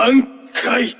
挽回。